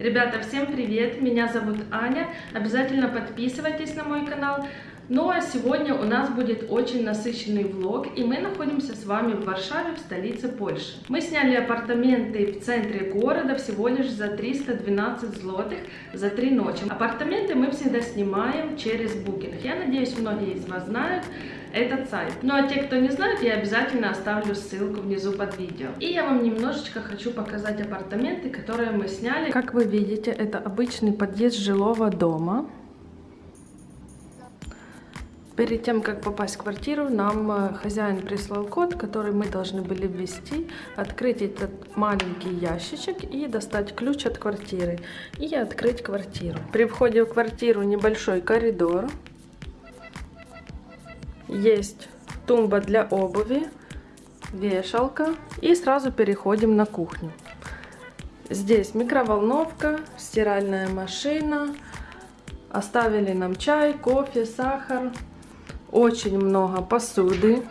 Ребята, всем привет! Меня зовут Аня. Обязательно подписывайтесь на мой канал. Ну а сегодня у нас будет очень насыщенный влог, и мы находимся с вами в Варшаве, в столице Польши. Мы сняли апартаменты в центре города всего лишь за 312 злотых за три ночи. Апартаменты мы всегда снимаем через Booking. Я надеюсь, многие из вас знают этот сайт. Ну а те, кто не знает, я обязательно оставлю ссылку внизу под видео. И я вам немножечко хочу показать апартаменты, которые мы сняли. Как вы видите, это обычный подъезд жилого дома. Перед тем, как попасть в квартиру, нам э, хозяин прислал код, который мы должны были ввести, открыть этот маленький ящичек и достать ключ от квартиры и открыть квартиру. При входе в квартиру небольшой коридор. Есть тумба для обуви, вешалка и сразу переходим на кухню. Здесь микроволновка, стиральная машина, оставили нам чай, кофе, сахар, очень много посуды,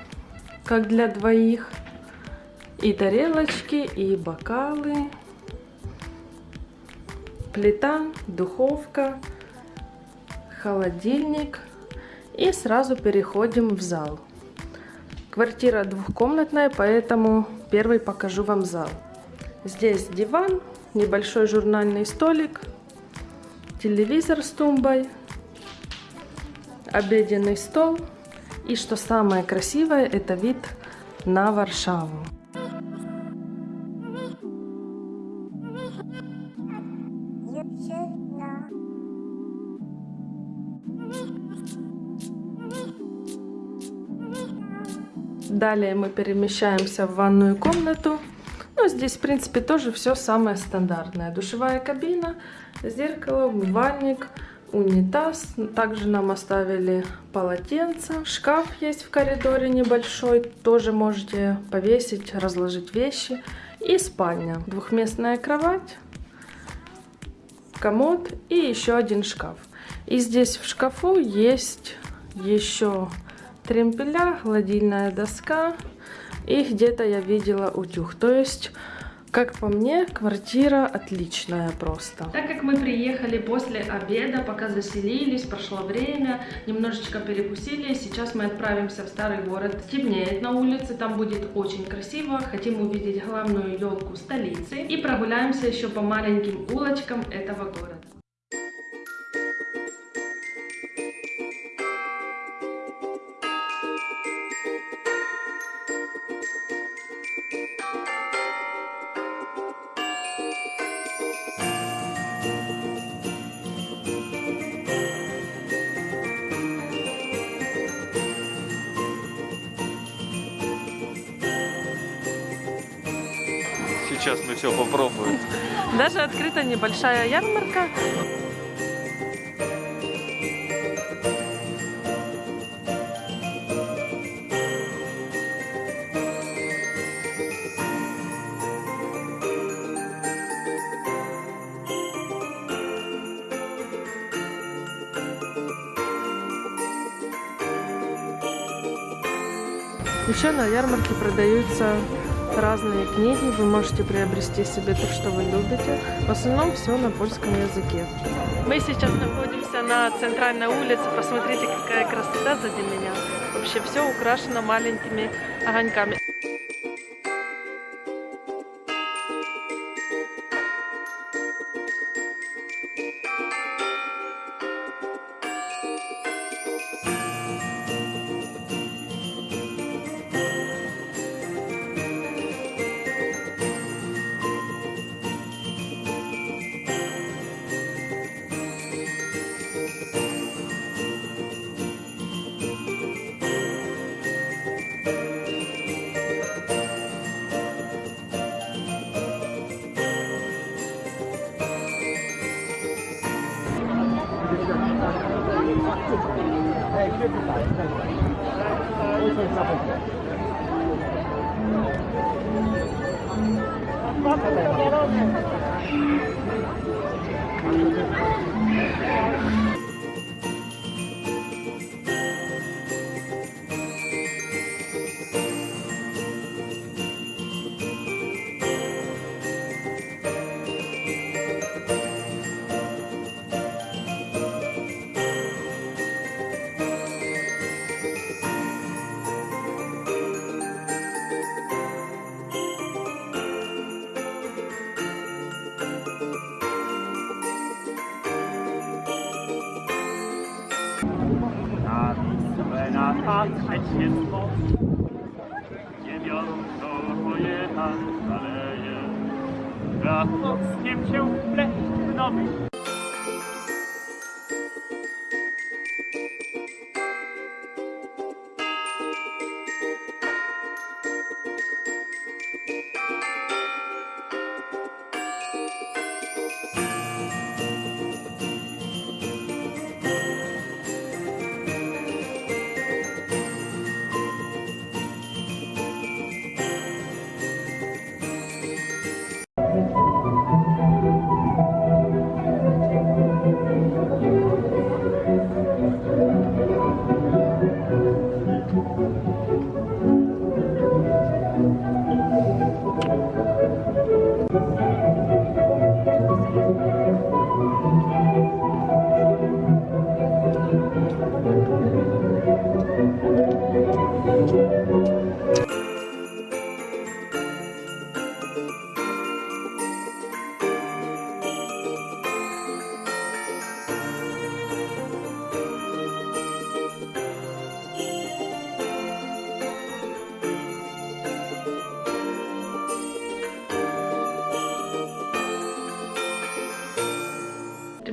как для двоих. И тарелочки, и бокалы. Плита, духовка, холодильник. И сразу переходим в зал. Квартира двухкомнатная, поэтому первый покажу вам зал. Здесь диван, небольшой журнальный столик, телевизор с тумбой, обеденный стол. И что самое красивое, это вид на Варшаву. Далее мы перемещаемся в ванную комнату. Ну, здесь, в принципе, тоже все самое стандартное. Душевая кабина, зеркало, умывальник, унитаз. Также нам оставили полотенце. Шкаф есть в коридоре небольшой. Тоже можете повесить, разложить вещи. И спальня. Двухместная кровать, комод и еще один шкаф. И здесь в шкафу есть еще тремпеля, гладильная доска. И где-то я видела утюг. То есть как по мне, квартира отличная просто. Так как мы приехали после обеда, пока заселились, прошло время, немножечко перекусили, сейчас мы отправимся в старый город. Темнеет на улице, там будет очень красиво. Хотим увидеть главную елку столицы и прогуляемся еще по маленьким улочкам этого города. Сейчас мы все попробуем. Даже открыта небольшая ярмарка. Еще на ярмарке продаются разные книги, вы можете приобрести себе то, что вы любите. В основном все на польском языке. Мы сейчас находимся на центральной улице. Посмотрите, какая красота сзади меня. Вообще все украшено маленькими огоньками. 哎，就是打这个。Dobra. Z dniem cię w nowych.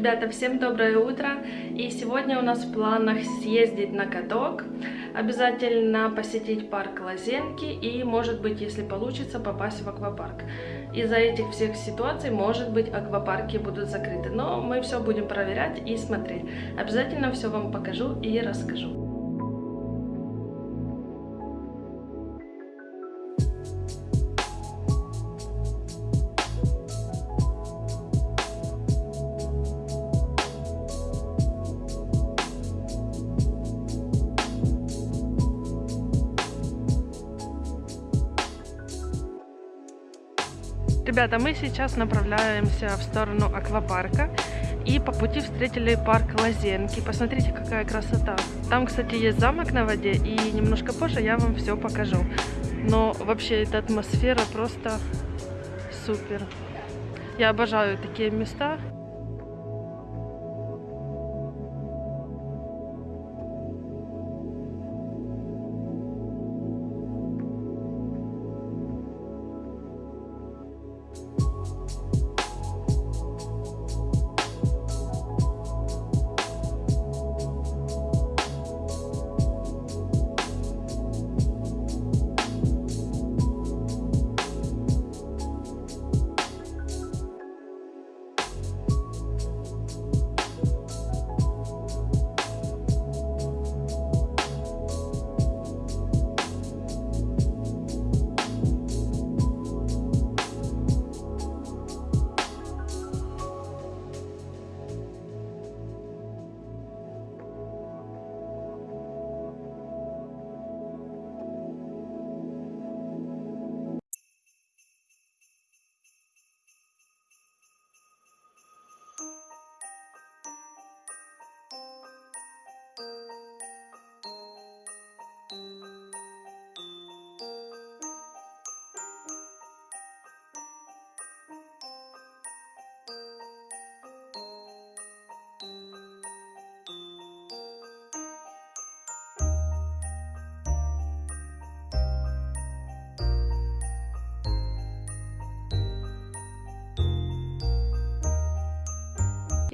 Ребята, всем доброе утро! И сегодня у нас в планах съездить на каток, обязательно посетить парк Лазенки и, может быть, если получится, попасть в аквапарк. Из-за этих всех ситуаций, может быть, аквапарки будут закрыты, но мы все будем проверять и смотреть. Обязательно все вам покажу и расскажу. Ребята, мы сейчас направляемся в сторону аквапарка. И по пути встретили парк Лазенки. Посмотрите, какая красота. Там, кстати, есть замок на воде. И немножко позже я вам все покажу. Но вообще эта атмосфера просто супер. Я обожаю такие места.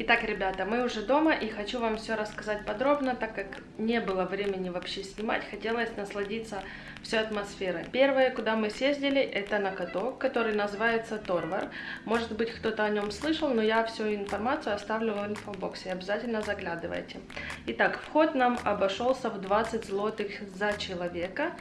Итак, ребята, мы уже дома и хочу вам все рассказать подробно, так как не было времени вообще снимать, хотелось насладиться всей атмосферой. Первое, куда мы съездили, это на каток, который называется Торвар. Может быть, кто-то о нем слышал, но я всю информацию оставлю в инфобоксе, обязательно заглядывайте. Итак, вход нам обошелся в 20 злотых за человека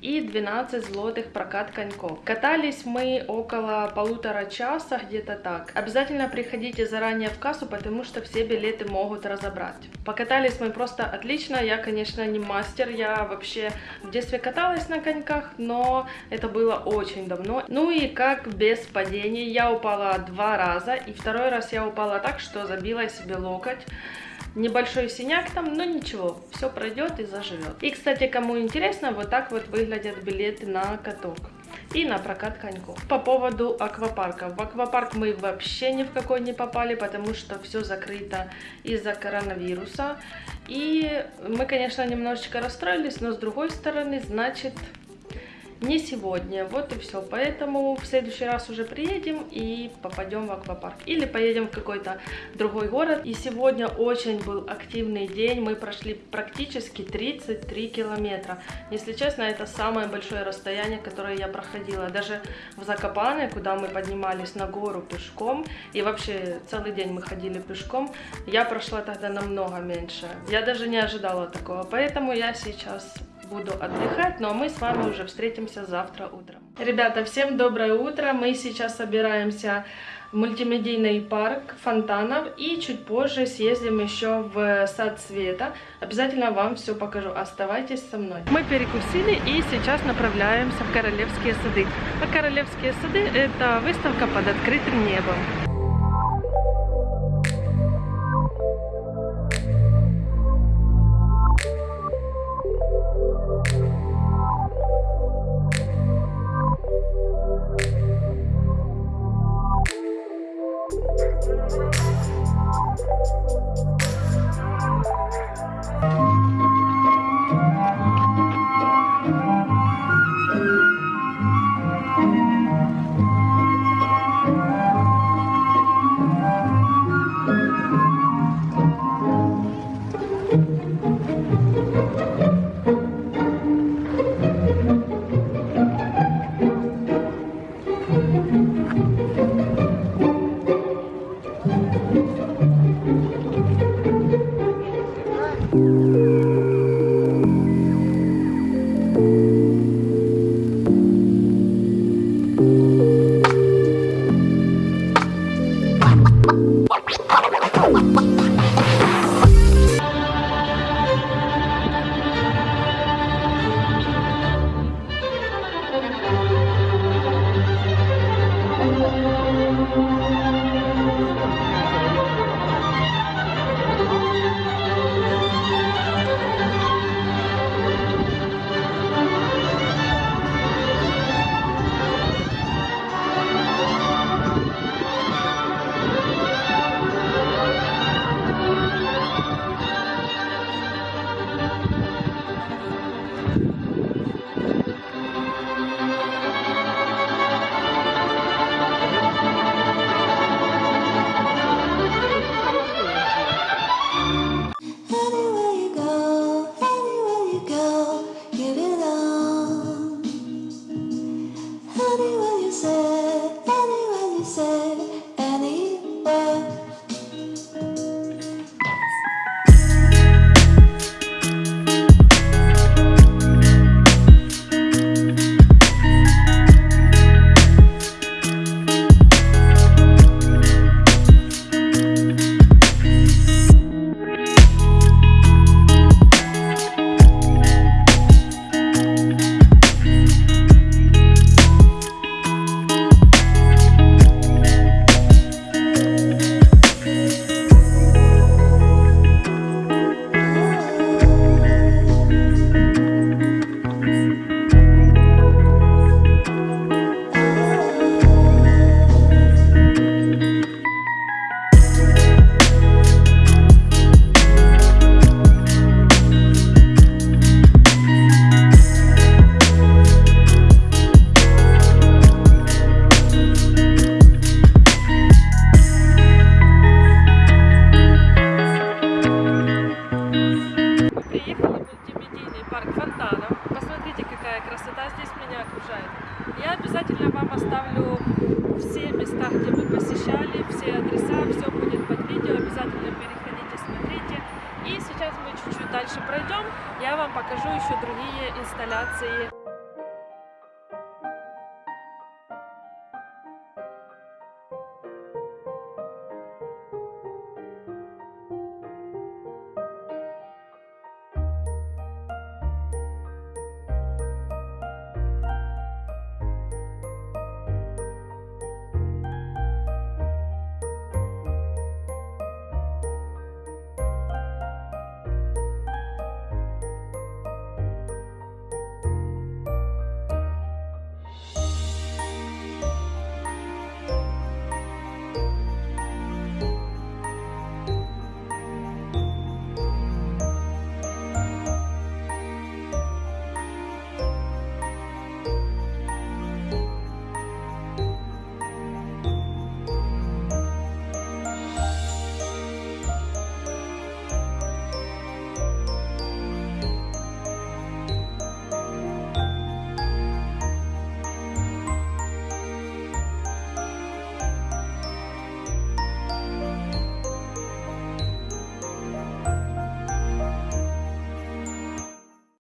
и 12 злотых прокат коньков. Катались мы около полутора часа, где-то так. Обязательно приходите заранее в кассу, потому что все билеты могут разобрать. Покатались мы просто отлично, я, конечно, не мастер, я вообще в детстве каталась на коньках, но это было очень давно. Ну и как без падений, я упала два раза, и второй раз я упала так, что забила себе локоть. Небольшой синяк там, но ничего, все пройдет и заживет. И, кстати, кому интересно, вот так вот выглядят билеты на каток. И на прокат коньков. По поводу аквапарка. В аквапарк мы вообще ни в какой не попали, потому что все закрыто из-за коронавируса. И мы, конечно, немножечко расстроились, но с другой стороны, значит, не сегодня. Вот и все. Поэтому в следующий раз уже приедем и попадем в аквапарк. Или поедем в какой-то другой город. И сегодня очень был активный день. Мы прошли практически 33 километра. Если честно, это самое большое расстояние, которое я проходила. Даже в Закопане, куда мы поднимались на гору пешком, и вообще целый день мы ходили пешком, я прошла тогда намного меньше. Я даже не ожидала такого. Поэтому я сейчас буду отдыхать, но мы с вами уже встретимся завтра утром. Ребята, всем доброе утро. Мы сейчас собираемся в мультимедийный парк фонтанов и чуть позже съездим еще в сад света. Обязательно вам все покажу. Оставайтесь со мной. Мы перекусили и сейчас направляемся в Королевские сады. А Королевские сады это выставка под открытым небом. Посмотрите, какая красота здесь меня окружает. Я обязательно вам оставлю все места, где мы посещали, все адреса, все будет под видео. Обязательно переходите, смотрите. И сейчас мы чуть-чуть дальше пройдем. Я вам покажу еще другие инсталляции